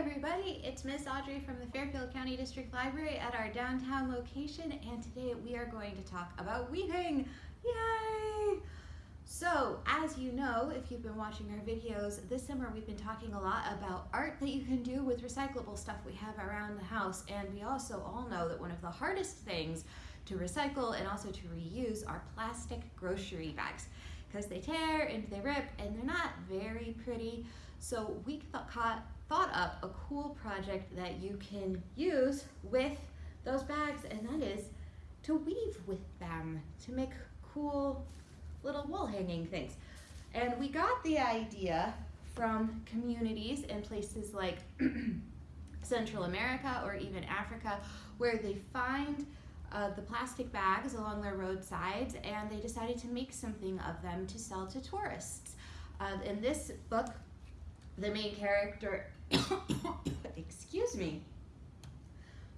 everybody, it's Miss Audrey from the Fairfield County District Library at our downtown location and today we are going to talk about weaving. Yay! So as you know, if you've been watching our videos, this summer we've been talking a lot about art that you can do with recyclable stuff we have around the house and we also all know that one of the hardest things to recycle and also to reuse are plastic grocery bags because they tear and they rip and they're not very pretty. So we thought, thought up a cool project that you can use with those bags and that is to weave with them to make cool little wall hanging things. And we got the idea from communities in places like Central America or even Africa where they find uh, the plastic bags along their roadsides and they decided to make something of them to sell to tourists. Uh, in this book, the main character excuse me,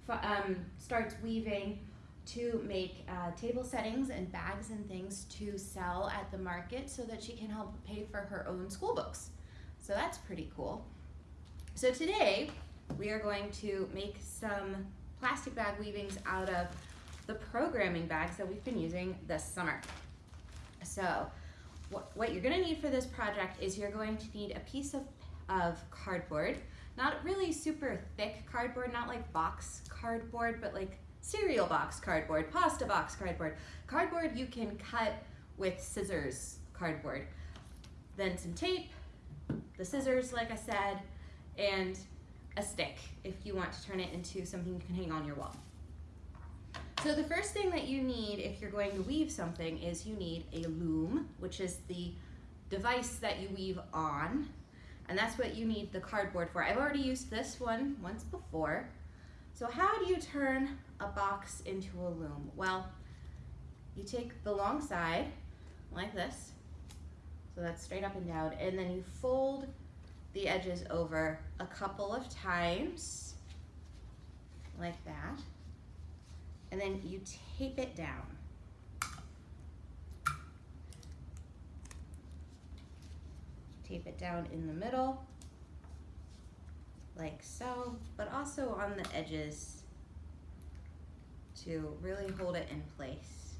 um, starts weaving to make uh, table settings and bags and things to sell at the market so that she can help pay for her own school books. So that's pretty cool. So today we are going to make some plastic bag weavings out of the programming bags that we've been using this summer. So what, you're gonna need for this project is you're going to need a piece of, of cardboard, not really super thick cardboard, not like box cardboard, but like cereal box cardboard, pasta box cardboard. Cardboard you can cut with scissors cardboard. Then some tape, the scissors, like I said, and a stick if you want to turn it into something you can hang on your wall. So the first thing that you need if you're going to weave something is you need a loom, which is the device that you weave on. And that's what you need the cardboard for. I've already used this one once before. So how do you turn a box into a loom? Well, you take the long side like this. So that's straight up and down. And then you fold the edges over a couple of times like that. And then you tape it down. Tape it down in the middle like so, but also on the edges to really hold it in place.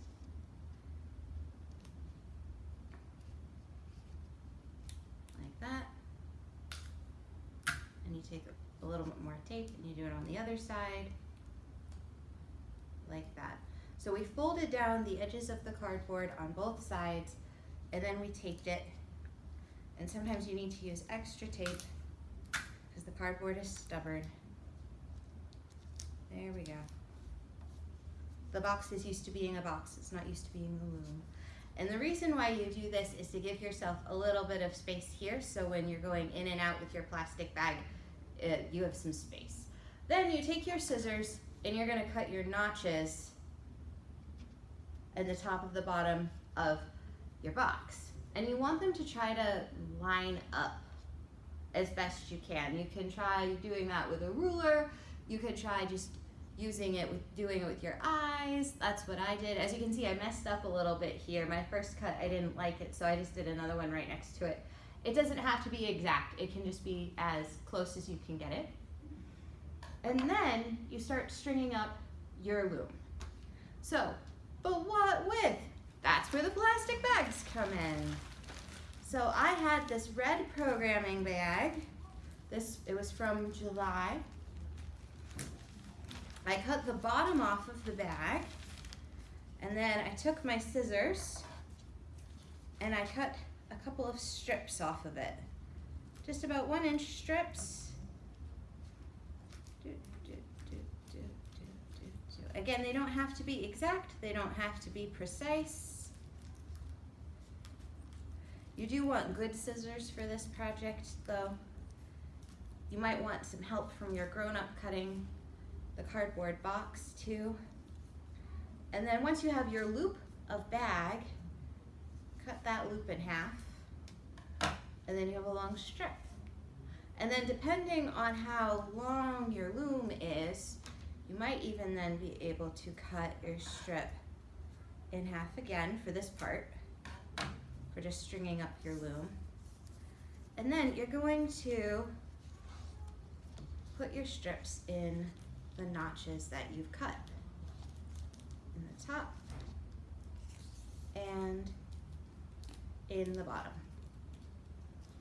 Like that. And you take a little bit more tape and you do it on the other side like that. So we folded down the edges of the cardboard on both sides and then we taped it and sometimes you need to use extra tape because the cardboard is stubborn. There we go. The box is used to being a box, it's not used to being a loom. And the reason why you do this is to give yourself a little bit of space here so when you're going in and out with your plastic bag, it, you have some space. Then you take your scissors and you're gonna cut your notches at the top of the bottom of your box and you want them to try to line up as best you can. You can try doing that with a ruler. You could try just using it with doing it with your eyes. That's what I did. As you can see, I messed up a little bit here. My first cut, I didn't like it, so I just did another one right next to it. It doesn't have to be exact. It can just be as close as you can get it. And then you start stringing up your loom. So, but what with? That's where the plastic bags come in. So I had this red programming bag. This It was from July. I cut the bottom off of the bag and then I took my scissors and I cut a couple of strips off of it. Just about one inch strips. Again, they don't have to be exact, they don't have to be precise. You do want good scissors for this project though. You might want some help from your grown-up cutting the cardboard box too. And then once you have your loop of bag, cut that loop in half and then you have a long strip. And then depending on how long your loom is, you might even then be able to cut your strip in half again for this part for just stringing up your loom. And then you're going to put your strips in the notches that you've cut in the top and in the bottom,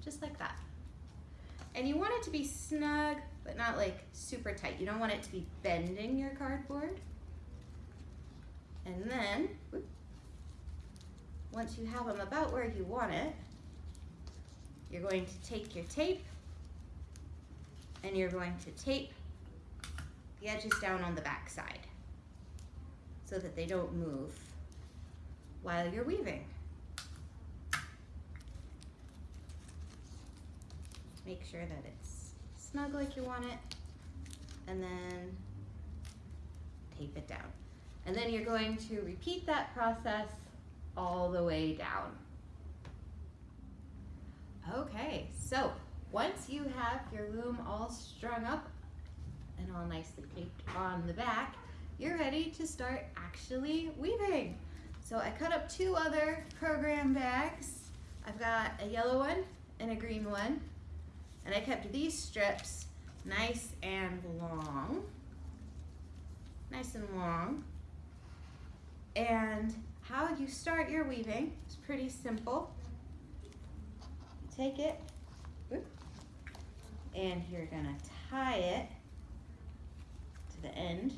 just like that. And you want it to be snug, but not like super tight. You don't want it to be bending your cardboard. And then, whoop, once you have them about where you want it, you're going to take your tape and you're going to tape the edges down on the back side so that they don't move while you're weaving. Make sure that it's snug like you want it and then tape it down. And then you're going to repeat that process all the way down. Okay, so once you have your loom all strung up and all nicely taped on the back, you're ready to start actually weaving. So I cut up two other program bags. I've got a yellow one and a green one. And I kept these strips nice and long. Nice and long. And how you start your weaving is pretty simple. take it, and you're gonna tie it to the end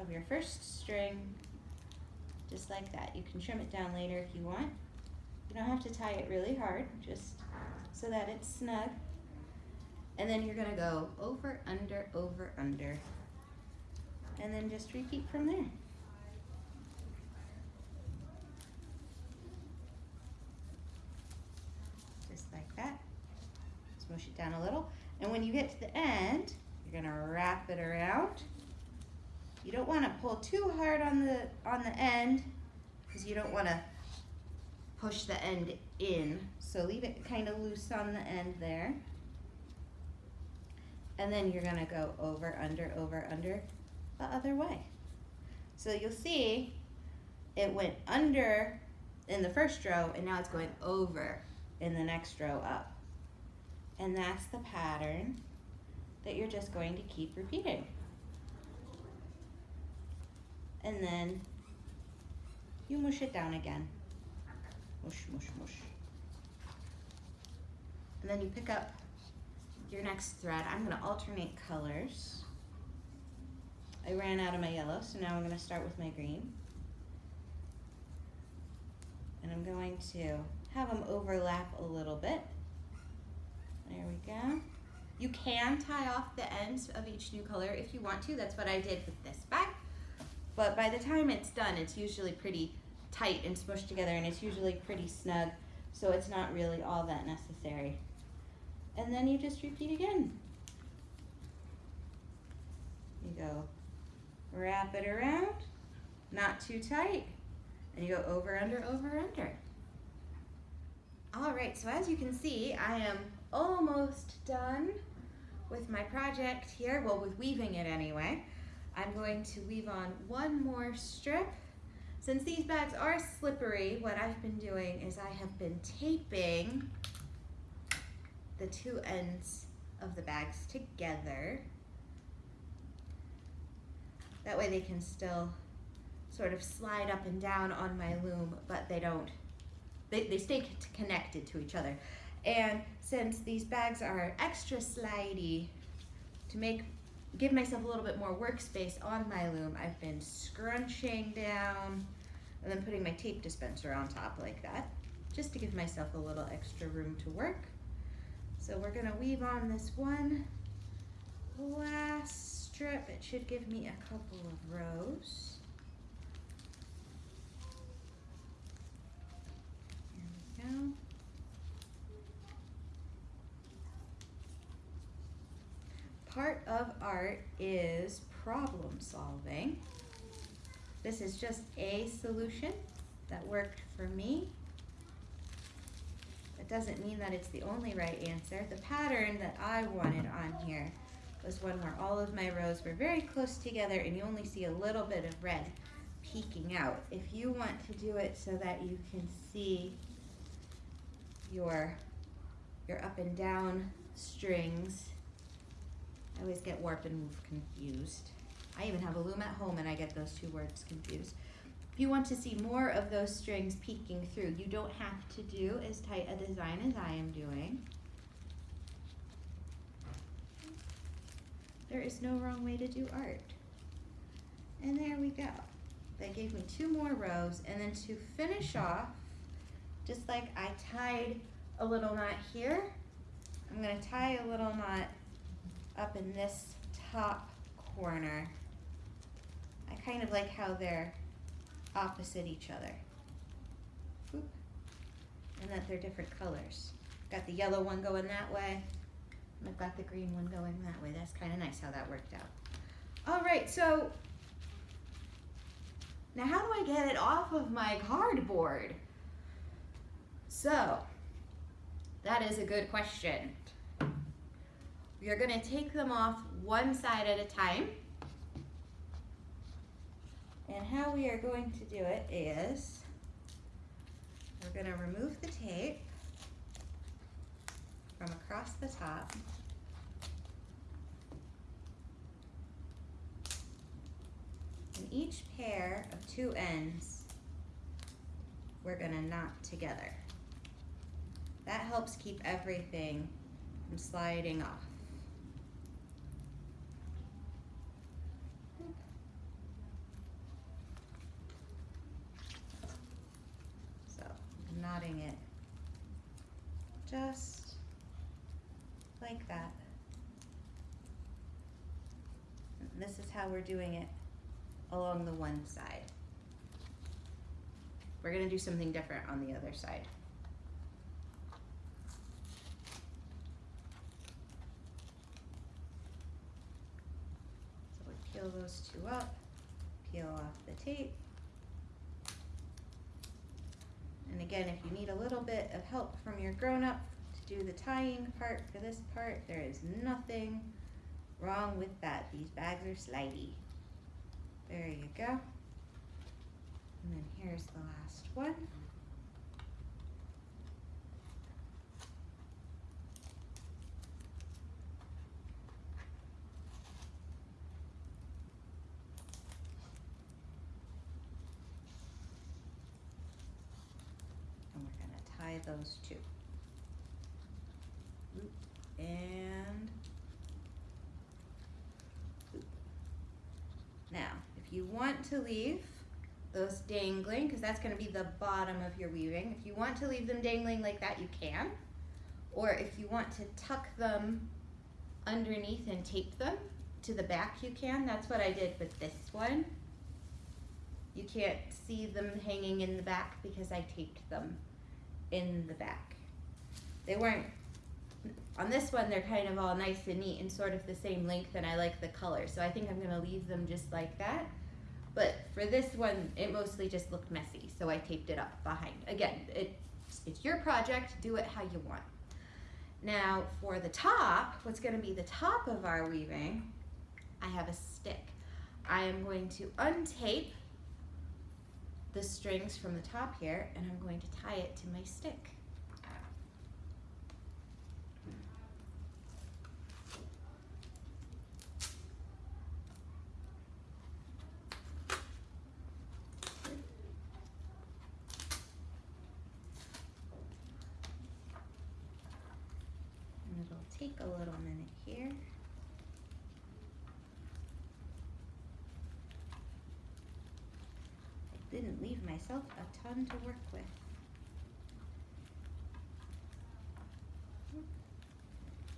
of your first string, just like that. You can trim it down later if you want. You don't have to tie it really hard, just so that it's snug. And then you're gonna go over, under, over, under, and then just repeat from there. Just like that. Smush it down a little. And when you get to the end, you're gonna wrap it around. You don't wanna pull too hard on the, on the end because you don't wanna push the end in. So leave it kind of loose on the end there. And then you're gonna go over, under, over, under the other way. So you'll see it went under in the first row and now it's going over in the next row up. And that's the pattern that you're just going to keep repeating. And then you mush it down again. Mush, mush, mush. And then you pick up your next thread. I'm gonna alternate colors. I ran out of my yellow, so now I'm gonna start with my green. And I'm going to have them overlap a little bit. There we go. You can tie off the ends of each new color if you want to. That's what I did with this bag. But by the time it's done, it's usually pretty tight and smushed together and it's usually pretty snug. So it's not really all that necessary. And then you just repeat again. You go wrap it around, not too tight, and you go over, under, over, under. All right, so as you can see, I am almost done with my project here, well, with weaving it anyway. I'm going to weave on one more strip. Since these bags are slippery, what I've been doing is I have been taping the two ends of the bags together. That way they can still sort of slide up and down on my loom, but they don't, they, they stay connected to each other. And since these bags are extra slidey, to make give myself a little bit more workspace on my loom, I've been scrunching down and then putting my tape dispenser on top like that, just to give myself a little extra room to work. So we're gonna weave on this one last strip. It should give me a couple of rows. There we go. Part of art is problem solving. This is just a solution that worked for me. It doesn't mean that it's the only right answer. The pattern that I wanted on here was one where all of my rows were very close together and you only see a little bit of red peeking out. If you want to do it so that you can see your, your up and down strings I always get warp and woof confused. I even have a loom at home and I get those two words confused. If you want to see more of those strings peeking through, you don't have to do as tight a design as I am doing. There is no wrong way to do art. And there we go. That gave me two more rows. And then to finish off, just like I tied a little knot here, I'm gonna tie a little knot up in this top corner. I kind of like how they're opposite each other. And that they're different colors. Got the yellow one going that way, and I've got the green one going that way. That's kind of nice how that worked out. All right, so now how do I get it off of my cardboard? So, that is a good question. Are gonna take them off one side at a time. And how we are going to do it is, we're gonna remove the tape from across the top. And each pair of two ends, we're gonna knot together. That helps keep everything from sliding off. So, I'm knotting it just like that. And This is how we're doing it along the one side. We're gonna do something different on the other side. So we peel those two up, peel off the tape. And again, if you need a little bit of help from your grown-up to do the tying part for this part, there is nothing wrong with that. These bags are slidey. There you go. And then here's the last one. And those two. And. Now, if you want to leave those dangling, because that's gonna be the bottom of your weaving, if you want to leave them dangling like that, you can. Or if you want to tuck them underneath and tape them to the back, you can. That's what I did with this one. You can't see them hanging in the back because I taped them in the back. They weren't, on this one, they're kind of all nice and neat and sort of the same length and I like the color. So I think I'm gonna leave them just like that. But for this one, it mostly just looked messy, so I taped it up behind. Again, it, it's your project, do it how you want. Now for the top, what's gonna be the top of our weaving, I have a stick. I am going to untape the strings from the top here and I'm going to tie it to my stick. And it'll take a little minute here. I didn't leave myself a ton to work with.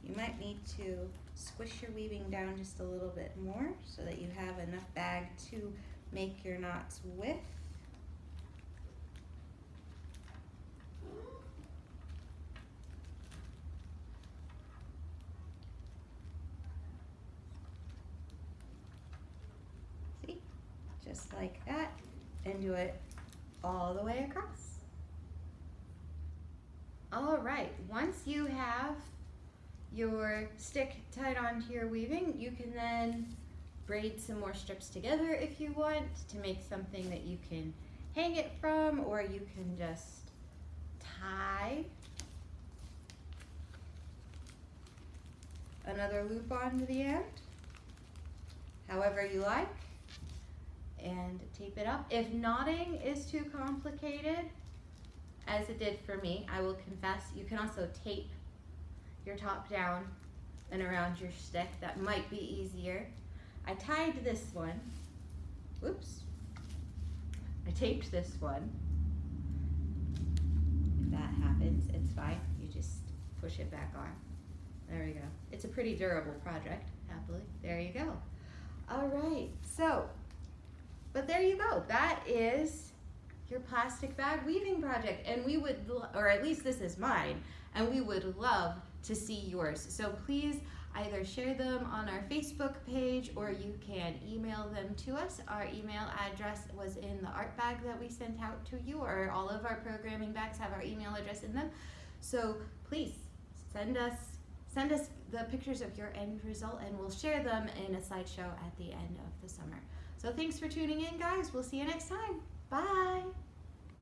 You might need to squish your weaving down just a little bit more so that you have enough bag to make your knots with. See, just like that, and do it all the way across. All right, once you have your stick tied onto your weaving, you can then braid some more strips together if you want to make something that you can hang it from or you can just tie. another loop onto the end, however you like, and tape it up. If knotting is too complicated, as it did for me, I will confess, you can also tape your top down and around your stick. That might be easier. I tied this one, whoops, I taped this one. If that happens, it's fine. You just push it back on. There we go. It's a pretty durable project, happily. There you go. All right, so, but there you go. That is your plastic bag weaving project. And we would, or at least this is mine, and we would love to see yours. So please either share them on our Facebook page or you can email them to us. Our email address was in the art bag that we sent out to you, or all of our programming bags have our email address in them. So please send us send us the pictures of your end result and we'll share them in a slideshow at the end of the summer. So thanks for tuning in guys. We'll see you next time. Bye.